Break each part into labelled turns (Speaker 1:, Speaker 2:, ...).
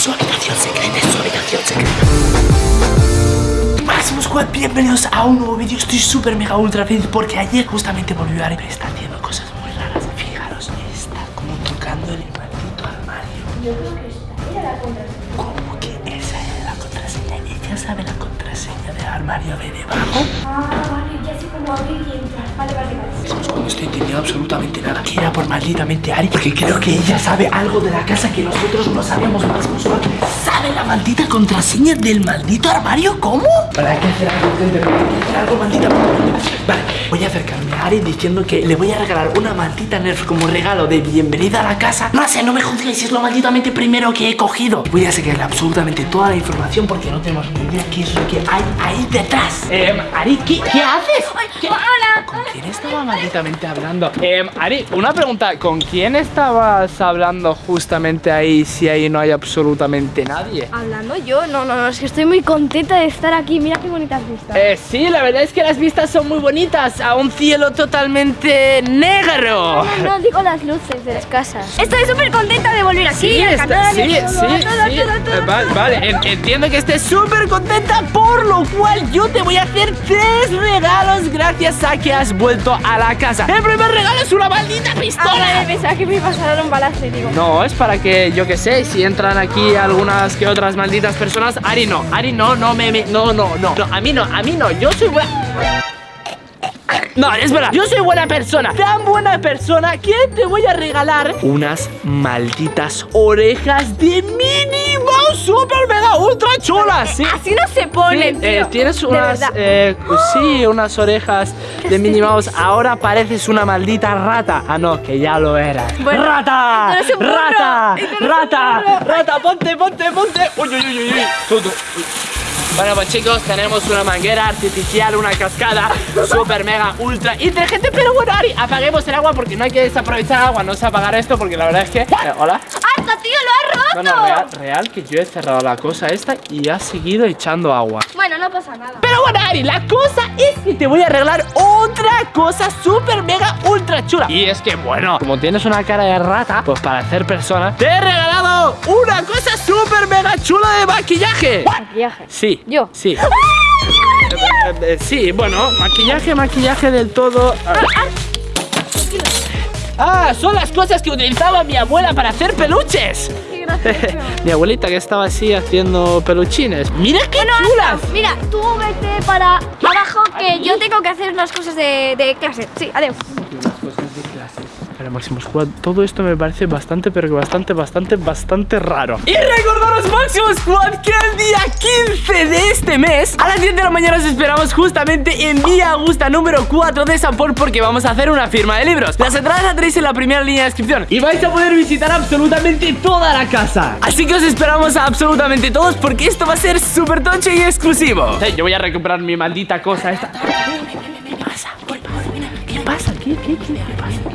Speaker 1: su habitación secreta, es su habitación secreta. Máximo Squad, bienvenidos a un nuevo vídeo. Estoy súper mega ultra feliz porque ayer justamente volvió a Ari, pero está haciendo cosas muy raras. Fijaros, está como tocando el maldito armario.
Speaker 2: Yo creo que esta era la contraseña.
Speaker 1: ¿Cómo que esa es la contraseña? ¿Ella sabe la contraseña del armario de debajo?
Speaker 2: Ah, vale, ya sé cómo abrir y entrar. Vale, vale, vale.
Speaker 1: No estoy entendiendo absolutamente nada. Era por malditamente Ari, porque creo que ella sabe algo de la casa que nosotros no sabemos. Máximo Squad, ¿sabe la maldita contraseña del maldito armario? ¿Cómo? Vale, hay que hacer algo, gente, hay que hacer algo maldita. Vale, voy a acercarme a Ari diciendo que le voy a regalar una maldita Nerf como regalo de bienvenida a la casa. No sé, no me juzguéis, es lo malditamente primero que he cogido. Voy a sacarle absolutamente toda la información porque no tenemos ni idea qué es lo que hay ahí detrás. Eh, Ari, ¿qué, qué haces? ¿Qué-
Speaker 2: Hola.
Speaker 1: ¿Con quién estaba malditamente hablando? Eh, Ari, una pregunta. ¿Con quién estabas hablando justamente ahí si ahí no hay absolutamente nadie?
Speaker 2: Hablando yo, no, no, no, es que estoy muy contenta de estar aquí. Mira qué bonitas vistas.
Speaker 1: Eh, sí, la verdad es que las vistas son muy bonitas a un cielo totalmente negro.
Speaker 2: No, no, digo las luces de las casas. Estoy súper contenta de volver aquí.
Speaker 1: Sí, está-
Speaker 2: canal,
Speaker 1: sí, sí, sí.
Speaker 2: todo, a todo,
Speaker 1: Eh. Vale, en- entiendo que estés súper contenta, por lo cual yo te voy a hacer tres regalos gracias a que has vuelto a la casa. El primer regalo es una maldita
Speaker 2: Ah, vale,
Speaker 1: pistola.
Speaker 2: pensaba que me iba a dar un balazo digo.
Speaker 1: No, es para que, yo que sé, si entran aquí que otras malditas personas. Ari no, Ari no, no me, me- no, no, no, no, a mí no, a mí no, yo soy buena. No, es verdad, yo soy buena persona, tan buena persona que te voy a regalar unas malditas orejas de Minnie Mouse super mega ultra chulas, ¿sí?
Speaker 2: Así no se pone,
Speaker 1: Sí, eh, tienes unas, eh, sí, unas orejas de Minnie Mouse. Ahora pareces una maldita rata. Ah, no, que ya lo eras.
Speaker 2: Bueno,
Speaker 1: ¡Rata!
Speaker 2: no burro,
Speaker 1: ¡Rata!
Speaker 2: no
Speaker 1: ¡Rata! ¡Rata! ¡Ponte, ponte, ponte! ¡Uy, uy, uy, uy! uy. Tú. Uy. Bueno, pues chicos, tenemos una manguera artificial, una cascada super mega ultra inteligente. Pero bueno, Ari, apaguemos el agua porque no hay que desaprovechar agua. No sé apagar esto porque la verdad es que. eh, Hola.
Speaker 2: ¡Harta, tío! ¡Lo has roto!
Speaker 1: no, real, real que yo he cerrado la cosa esta y ha seguido echando agua.
Speaker 2: Bueno, no pasa nada.
Speaker 1: Pero bueno, Ari, la cosa es que te voy a arreglar otra cosa súper mega ultra chula. Y es que, bueno, como tienes una cara de rata, pues para hacer persona, te he regalado una cosa súper mega chula de maquillaje.
Speaker 2: Maquillaje.
Speaker 1: Sí.
Speaker 2: ¿Yo?
Speaker 1: Sí. Eh, eh, eh, sí, bueno, maquillaje, maquillaje del todo. Ah, son las cosas que utilizaba mi abuela para hacer peluches. Mi abuelita que estaba así haciendo peluchines. ¡Mira qué
Speaker 2: Bueno,
Speaker 1: chulas!
Speaker 2: Asta, Mira, tú vete para abajo que yo tengo que hacer unas cosas de, de clase. Sí, adiós.
Speaker 1: Pero Máximo Squad, todo esto me parece bastante, pero que bastante, bastante, bastante raro. Y recordaros, Máximo Squad, que el día 15 de este mes, a las 10 de la mañana os esperamos justamente en Vía Augusta número 4 de San Paul porque vamos a hacer una firma de libros. Las entradas las tenéis en la primera línea de descripción y vais a poder visitar absolutamente toda la casa. Así que os esperamos a absolutamente todos porque esto va a ser súper tocho y exclusivo. Yo voy a recuperar mi maldita cosa esta. ¿Qué pasa? ¿Qué pasa? ¿Qué, qué, qué, qué pasa?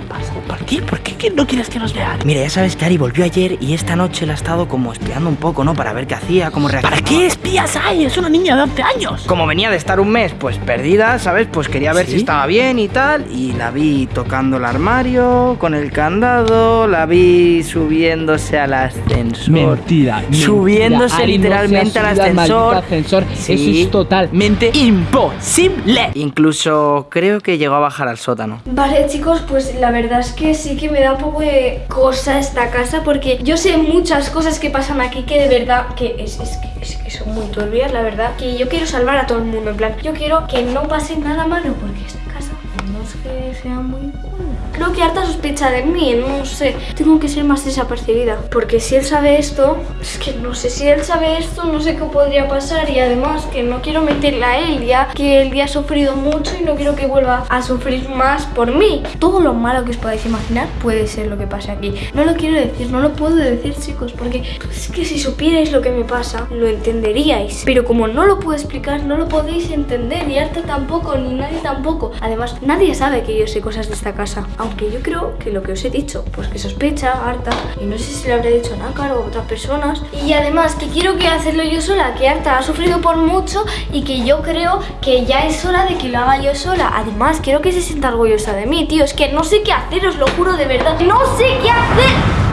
Speaker 1: ¿Por qué? ¿Por qué que no quieres que nos vean?
Speaker 3: Mira, ya sabes que Ari volvió ayer y esta noche la ha estado como espiando un poco, ¿no? Para ver qué hacía, cómo reaccionaba.
Speaker 1: ¿Para qué espías hay? Es una niña de 11 años.
Speaker 3: Como venía de estar un mes, pues perdida, ¿sabes? Pues quería ver
Speaker 1: ¿Sí?
Speaker 3: si estaba bien y tal. Y la vi tocando el armario, con el candado, la vi subiéndose al ascensor.
Speaker 1: Mentira,
Speaker 3: Subiéndose.
Speaker 1: Ari
Speaker 3: literalmente al ascensor.
Speaker 1: ascensor.
Speaker 3: Sí.
Speaker 1: Eso es totalmente imposible.
Speaker 3: Incluso creo que llegó a bajar al sótano.
Speaker 2: Vale, chicos, pues la verdad es que sí que me da un poco de cosa esta casa porque yo sé muchas cosas que pasan aquí que de verdad que es, es es que son muy turbias, la verdad. Que yo quiero salvar a todo el mundo, en plan, yo quiero que no pase nada malo porque esta casa no es que sea muy buena. Creo que harta sospecha de mí, no sé. Tengo que ser más desapercibida. Porque si él sabe esto, es que no sé si él sabe esto, no sé qué podría pasar. Y además que no quiero meterle a él, ya que él ya ha sufrido mucho y no quiero que vuelva a sufrir más por mí. Todo lo malo que os podáis imaginar puede ser lo que pase aquí. No lo quiero decir, no lo puedo decir, chicos, porque es que si supierais lo que me pasa, lo entenderíais. Pero como no lo puedo explicar, no lo podéis entender. Y Arta tampoco, ni nadie tampoco. Además, nadie sabe que yo sé cosas de esta casa. Aunque yo creo que lo que os he dicho, pues que sospecha Arta, y no sé si le habré dicho a Nácar o a otras personas. Y además que quiero que hacerlo yo sola, que Arta ha sufrido por mucho y que yo creo que ya es hora de que lo haga yo sola. Además, quiero que se sienta orgullosa de mí, tío. Es que no sé qué hacer, os lo juro de verdad. No sé qué hacer.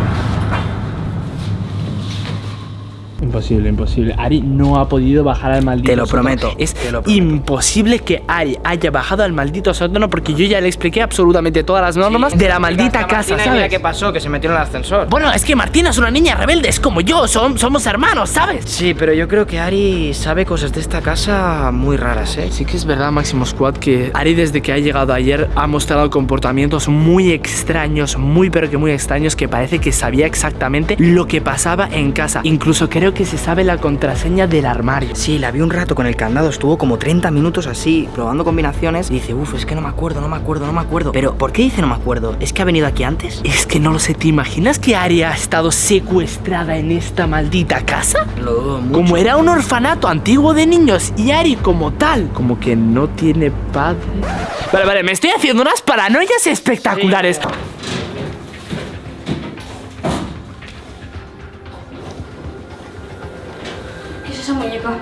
Speaker 1: Imposible, imposible. Ari no ha podido bajar al maldito
Speaker 3: Te lo
Speaker 1: sótano.
Speaker 3: prometo,
Speaker 1: Es
Speaker 3: te lo prometo.
Speaker 1: imposible que Ari haya bajado al maldito sótano porque yo ya le expliqué absolutamente todas las normas de la maldita casa, ¿sabes?
Speaker 3: ¿Qué pasó? Que se metió en el ascensor.
Speaker 1: Bueno, es que Martina es una niña rebelde, es como yo, son- somos hermanos, ¿sabes?
Speaker 3: Sí, pero yo creo que Ari sabe cosas de esta casa muy raras, ¿eh?
Speaker 1: Sí que es verdad, Máximo Squad, que Ari desde que ha llegado ayer ha mostrado comportamientos muy extraños, muy pero que muy extraños, que parece que sabía exactamente lo que pasaba en casa. Incluso creo que se sabe la contraseña del armario.
Speaker 3: Sí, la vi un rato con el candado, estuvo como 30 minutos así, probando combinaciones y dice, uff, es que no me acuerdo, no me acuerdo, no me acuerdo. Pero, ¿por qué dice no me acuerdo? ¿Es que ha venido aquí antes?
Speaker 1: Es que no lo sé, ¿te imaginas que Ari ha estado secuestrada en esta maldita casa?
Speaker 3: Lo dudo mucho.
Speaker 1: Como era un orfanato antiguo de niños y Ari como tal, como que no tiene padre. Vale, vale, me estoy haciendo unas paranoias espectaculares.
Speaker 2: ¿Qué muñeca?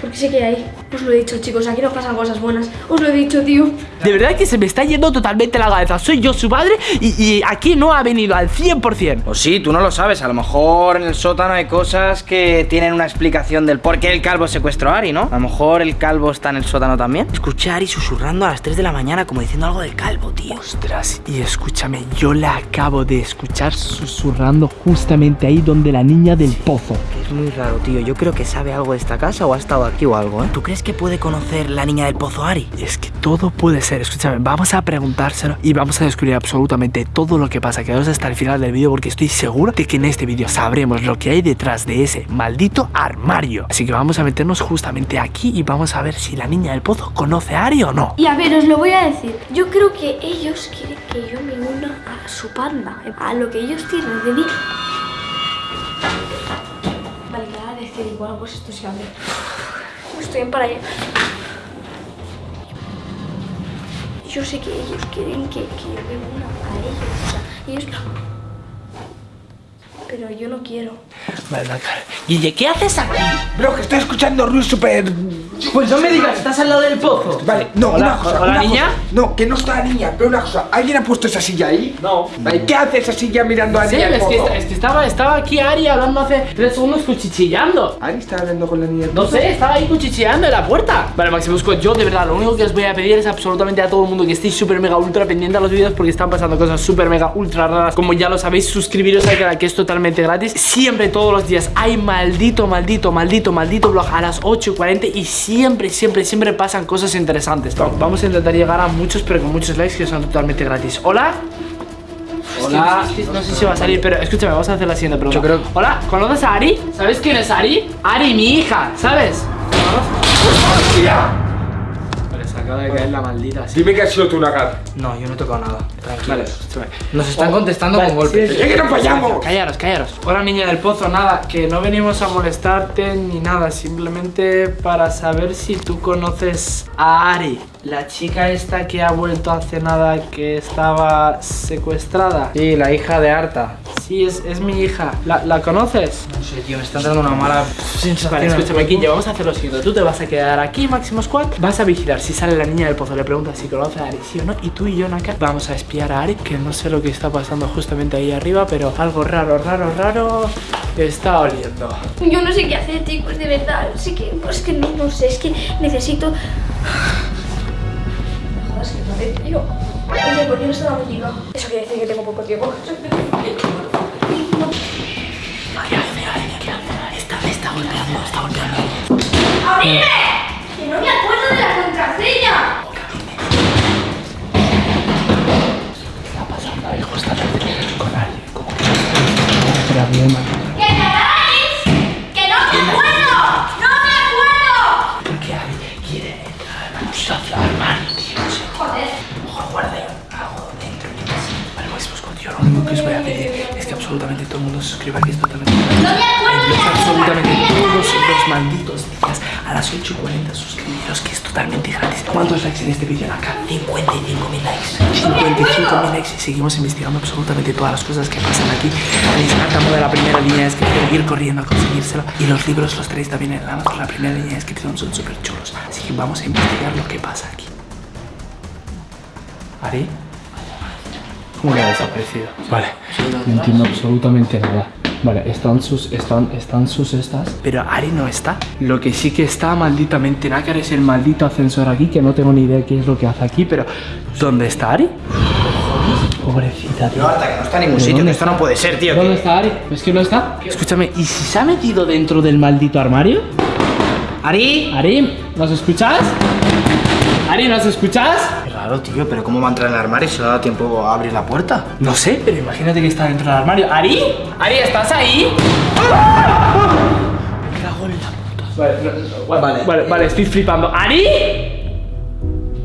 Speaker 2: ¿Por qué sé que hay? Os lo he dicho, chicos, aquí no pasan cosas buenas. Os lo he dicho, tío.
Speaker 1: De verdad que se me está yendo totalmente la cabeza. Soy yo su padre y, y aquí no ha venido al 100%.
Speaker 3: O sí, tú no lo sabes, a lo mejor en el sótano hay cosas que tienen una explicación del por qué el calvo secuestró a Ari, ¿no? A lo mejor el calvo está en el sótano también. Escuché a Ari susurrando a las 3 de la mañana como diciendo algo del calvo, tío.
Speaker 1: Ostras, y escúchame, yo la acabo de escuchar susurrando justamente ahí donde la niña del pozo.
Speaker 3: Es muy raro, tío. Yo creo que sabe algo de esta casa o ha estado aquí o algo, ¿eh? ¿Tú crees que puede conocer la niña del pozo Ari?
Speaker 1: Es que todo puede escúchame, vamos a preguntárselo y vamos a descubrir absolutamente todo lo que pasa. Quedaos hasta el final del vídeo porque estoy seguro de que en este vídeo sabremos lo que hay detrás de ese maldito armario. Así que vamos a meternos justamente aquí y vamos a ver si la niña del pozo conoce a Ari o no.
Speaker 2: Y a ver, os lo voy a decir. Yo creo que ellos quieren que yo me una a su panda. A lo que ellos tienen de mí. Vale, me va a decir igual, pues esto se abre. Estoy en para allá. Yo sé que ellos quieren que, que yo me una a ellos. O sea, ellos... Pero yo no quiero.
Speaker 1: Vale. Guille, ¿qué haces aquí?
Speaker 4: Bro, que estoy escuchando ruido súper...
Speaker 1: Pues no me digas, estás al lado del pozo.
Speaker 4: Vale, no,
Speaker 1: Hola,
Speaker 4: una cosa.
Speaker 1: hola,
Speaker 4: una
Speaker 1: niña.
Speaker 4: cosa. No, que no está la niña, pero una cosa. ¿Alguien ha puesto esa silla ahí?
Speaker 1: No.
Speaker 4: Vale, ¿qué hace esa silla mirando a la
Speaker 1: Sí,
Speaker 4: niña
Speaker 1: es que,
Speaker 4: pozo?
Speaker 1: es que estaba, estaba aquí Ari hablando hace tres segundos cuchicheando.
Speaker 4: ¿Ari está hablando con la niña
Speaker 1: No sé, estaba ahí cuchicheando en la puerta. Vale, Maximus yo de verdad lo único que os voy a pedir es absolutamente a todo el mundo que estéis súper mega ultra pendiente a los vídeos porque están pasando cosas súper mega ultra raras. Como ya lo sabéis, suscribiros al canal que es totalmente gratis. Siempre, todos los días, hay maldito, maldito, maldito, maldito vlog a las 8 y 40 y siempre, siempre, siempre pasan cosas interesantes. Va- Vamos a intentar llegar a muchos, pero con muchos likes que son totalmente gratis. Hola. Hola, no sé si va a salir, pero escúchame, vamos a hacer la siguiente pregunta.
Speaker 3: Yo creo-
Speaker 1: Hola, ¿conoces a Ari? ¿Sabes quién es Ari? Ari, mi hija, ¿sabes? Se acaba de caer la maldita. Sí.
Speaker 4: Dime que has sido tú, Nagar.
Speaker 3: No, yo no he tocado nada. Tranquilo.
Speaker 1: Vale.
Speaker 3: Nos están contestando
Speaker 1: Vale,
Speaker 3: con golpes.
Speaker 1: sí,
Speaker 4: ¡Eh, que nos vayamos!
Speaker 1: Callaros, callaros. Hola niña del pozo, nada, que no venimos a molestarte ni nada, simplemente para saber si tú conoces a Ari, la chica esta que ha vuelto hace nada que estaba secuestrada.
Speaker 3: Sí, la hija de Arta.
Speaker 1: Sí, es, es mi hija. ¿La, la conoces?
Speaker 3: No sé, tío, me está dando una mala sensación.
Speaker 1: Vale, escúchame, Quinja, vamos a hacer lo siguiente. Tú te vas a quedar aquí, Máximo Squad. Vas a vigilar si sale la niña del pozo. Le preguntas si conoce a Ari, sí o no. Y tú y yo, Naka, vamos a espiar a Ari, que no sé lo que está pasando justamente ahí arriba, pero algo raro, raro, raro está oliendo.
Speaker 2: Yo no sé qué hacer, chicos, de verdad. Sí que, pues que no, no sé, es que necesito. No sé, tío. Oye, ¿por qué no está la música? Eso quiere decir que tengo poco tiempo.
Speaker 1: Está, está golpeando, está golpeando.
Speaker 2: ¡Abrime!
Speaker 1: Yo lo único que os voy a pedir es que absolutamente todo el mundo se suscriba, que es totalmente Empieza absolutamente todos los malditos días a las 8 y 40 suscribiros que es totalmente gratis. ¿Cuántos likes en este vídeo acá? 55.000 likes. 55.000 likes y seguimos investigando absolutamente todas las cosas que pasan aquí. Tenéis Artamo de la primera línea de descripción, ir corriendo a conseguírselo. Y los libros los tenéis también en la, la primera línea de descripción, son súper chulos. Así que vamos a investigar lo que pasa aquí. ¿Ari? ¿Cómo que ha desaparecido? Vale, no entiendo absolutamente nada. Vale, están sus, están, están sus estas. Pero Ari no está. Lo que sí que está malditamente Nácar es el maldito ascensor aquí, que no tengo ni idea qué es lo que hace aquí, pero ¿dónde está Ari? Pobrecita, tío.
Speaker 3: No, hasta que no está en ningún
Speaker 1: ¿Pero
Speaker 3: sitio,
Speaker 1: dónde
Speaker 3: que esto
Speaker 1: está?
Speaker 3: no puede ser, tío.
Speaker 1: ¿Dónde
Speaker 3: que-
Speaker 1: está Ari? ¿Es que no está? Escúchame, ¿y si se ha metido dentro del maldito armario?
Speaker 3: Ari.
Speaker 1: Ari, ¿nos escuchas? Ari, ¿nos escuchas?
Speaker 3: Raro, tío, pero ¿cómo va a entrar en el armario si no da tiempo a abrir la puerta?
Speaker 1: No sé, pero imagínate que está dentro del armario. ¿Ari? ¿Ari, estás ahí? Me cago en la puta. Vale, no, no, vale,
Speaker 3: Vale.
Speaker 1: vale, vale, estoy flipando. ¿Ari?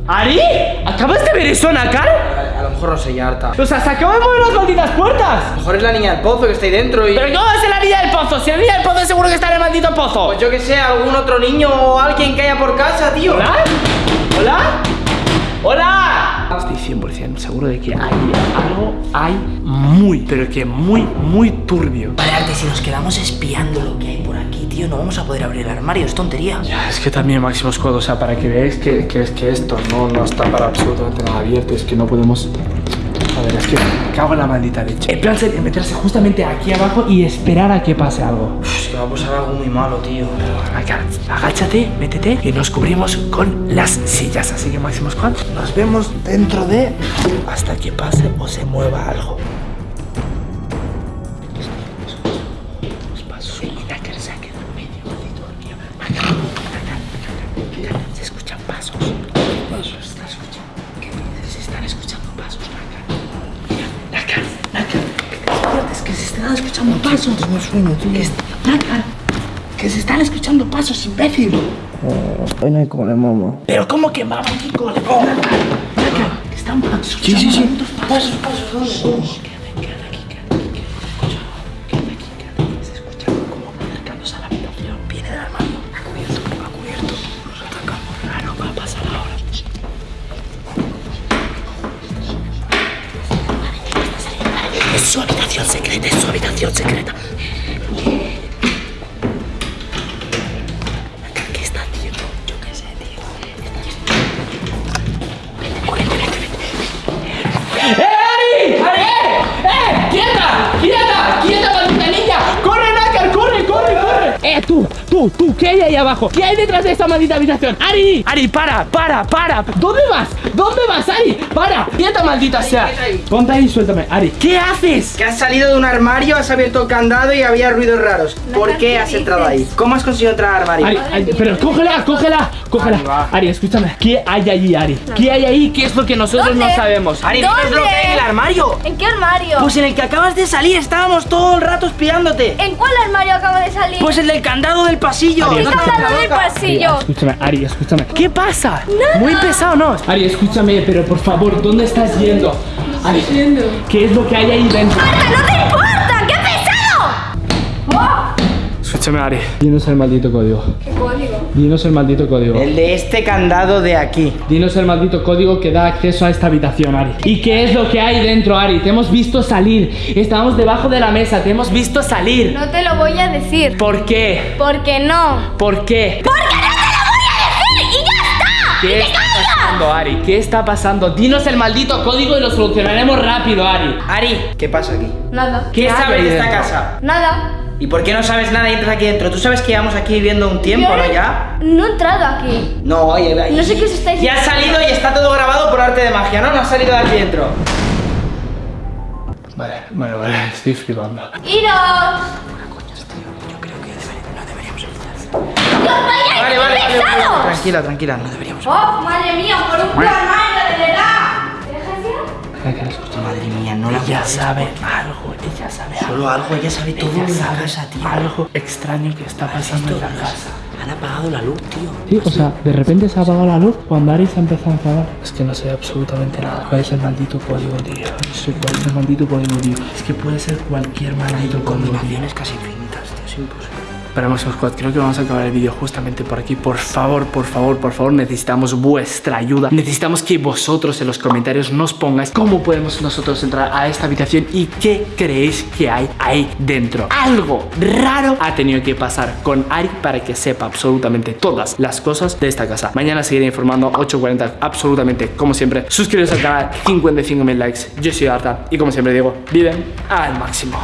Speaker 1: ¿Ari? ¿Acabas de ver eso, Nakar?
Speaker 3: A, a lo mejor no sé, ya harta.
Speaker 1: O sea, se acaban de mover las malditas puertas.
Speaker 3: lo mejor es la niña del pozo que está ahí dentro y...
Speaker 1: ¿Pero cómo va a ser la niña del pozo? Si la niña del pozo seguro que está en el maldito pozo.
Speaker 3: Pues yo que sé, algún otro niño o alguien que haya por casa, tío.
Speaker 1: ¿Hola? ¿Hola? ¡Hola! Estoy 100% seguro de que hay algo, hay muy, pero que muy, muy turbio.
Speaker 3: Vale, Arte, si nos quedamos espiando lo que hay por aquí, tío, no vamos a poder abrir el armario, es tontería.
Speaker 1: Ya, es que también Máximo Squad, o sea, para que veáis que, que es que esto no, no está para absolutamente nada abierto, es que no podemos... Es que me cago en la maldita leche. El plan sería meterse justamente aquí abajo y esperar a que pase algo.
Speaker 3: Uf, es que va a pasar algo muy malo, tío.
Speaker 1: Agáchate, métete y nos cubrimos con las sillas. Así que Máximo Squad, nos vemos dentro de... hasta que pase o se mueva algo. Nácar. Que se están escuchando pasos, imbécil.
Speaker 3: Hoy no hay cole, mamá.
Speaker 1: Pero ¿cómo que mamá aquí con el Nácar, Nácar, que están pasos.
Speaker 3: Sí, sí, sí.
Speaker 1: Pasos, pasos, ¿dónde? Quédate, quédate aquí, quédate aquí. Escucha, quédate aquí, tú! ¡Tú, tú! ¿Qué hay ahí abajo? ¿Qué hay detrás de esta maldita habitación? ¡Ari! ¡Ari, para! ¡Para, para! ¿Dónde vas? ¿Dónde vas, Ari? ¡Para! ¡Quieta, maldita sea!
Speaker 3: ahí.
Speaker 1: Ponte ahí y suéltame. Ari, ¿qué haces?
Speaker 3: Que has salido de un armario, has abierto el candado y había ruidos raros. ¿Por qué
Speaker 2: ¿qué
Speaker 3: has entrado ahí? ¿Cómo has conseguido entrar al armario?
Speaker 1: Ari, Ari, pero cógela, cógela, cógela.
Speaker 3: Ari,
Speaker 1: escúchame. ¿Qué hay allí, Ari? ¿Qué hay ahí? ¿Qué es lo que nosotros
Speaker 2: ¿Dónde?
Speaker 1: no sabemos?
Speaker 3: Ari, dinos lo que hay en el armario.
Speaker 2: ¿En qué armario?
Speaker 3: Pues en el que acabas de salir, estábamos todo el rato espiándote.
Speaker 2: ¿En cuál armario acaba de salir?
Speaker 3: Pues el del candado del pasillo.
Speaker 1: Ari,
Speaker 2: ¿Qué
Speaker 1: escúchame.
Speaker 2: candado del pasillo?
Speaker 1: Escúchame, Ari, escúchame. ¿Qué pasa? Muy pesado, ¿no? Ari, escúchame, pero por favor, ¿dónde estás yendo? Ari, ¿qué es lo que hay ahí dentro?
Speaker 2: ¡Marta, no te importa! ¡Qué pesado! ¡Oh!
Speaker 1: Escúchame, Ari. Dinos el maldito código.
Speaker 2: ¿Qué código?
Speaker 1: Dinos el maldito código.
Speaker 3: El de este candado de aquí.
Speaker 1: Dinos el maldito código que da acceso a esta habitación, Ari. ¿Y qué es lo que hay dentro, Ari? Te hemos visto salir. Estábamos debajo de la mesa. Te hemos visto salir.
Speaker 2: No te lo voy a decir.
Speaker 1: ¿Por qué?
Speaker 2: Porque no.
Speaker 1: ¿Por qué?
Speaker 2: ¡Porque no te lo voy a decir! ¡Y ya está!
Speaker 1: ¿Qué
Speaker 2: ¡Y te!
Speaker 1: Pasando, Ari? ¿Qué está pasando? Dinos el maldito código y lo solucionaremos rápido, Ari.
Speaker 3: Ari, ¿qué pasa aquí?
Speaker 2: Nada.
Speaker 3: ¿Qué sabes de esta casa?
Speaker 2: Nada.
Speaker 3: ¿Y por qué no sabes nada y entras aquí dentro? ¿Tú sabes que llevamos aquí viviendo un tiempo,
Speaker 2: Yo
Speaker 3: no ya?
Speaker 2: No he entrado aquí.
Speaker 3: No, oye, ahí-
Speaker 2: No sé qué os estáis
Speaker 3: Ya has salido y está todo grabado por arte de magia, ¿no? No has salido de aquí dentro.
Speaker 1: Vale, vale, vale. Estoy flipando.
Speaker 2: ¡Iros!
Speaker 3: Vale, vale, vale! Tranquila, tranquila, no deberíamos.
Speaker 2: ¡Oh, madre mía! ¡Por un puto armario, de verdad! ¿Te dejas ya?
Speaker 3: Madre mía, no la
Speaker 1: Ella sabe algo, ella sabe algo.
Speaker 3: Solo algo, ella sabe todo
Speaker 1: Ella sabe
Speaker 3: casa, tío.
Speaker 1: algo extraño que está pasando en la casa.
Speaker 3: Han apagado la luz, tío.
Speaker 1: Sí, o sea, de repente se ha apagado la luz cuando Ari se ha empezado a enfadar. Es que no sé absolutamente nada. ¿Cuál es el maldito código, tío? No sé cuál es el maldito código, tío. Es que puede ser cualquier maldito código.
Speaker 3: Combinaciones casi infinitas, tío, es imposible.
Speaker 1: Para Máximo Squad, creo que vamos a acabar el vídeo justamente por aquí. Por favor, por favor, por favor, necesitamos vuestra ayuda. Necesitamos que vosotros en los comentarios nos pongáis cómo podemos nosotros entrar a esta habitación y qué creéis que hay ahí dentro. Algo raro ha tenido que pasar con Ari para que sepa absolutamente todas las cosas de esta casa. Mañana seguiré informando 8.40 absolutamente como siempre. Suscribiros al canal, 55.000 likes. Yo soy Arta y como siempre digo, viven al máximo.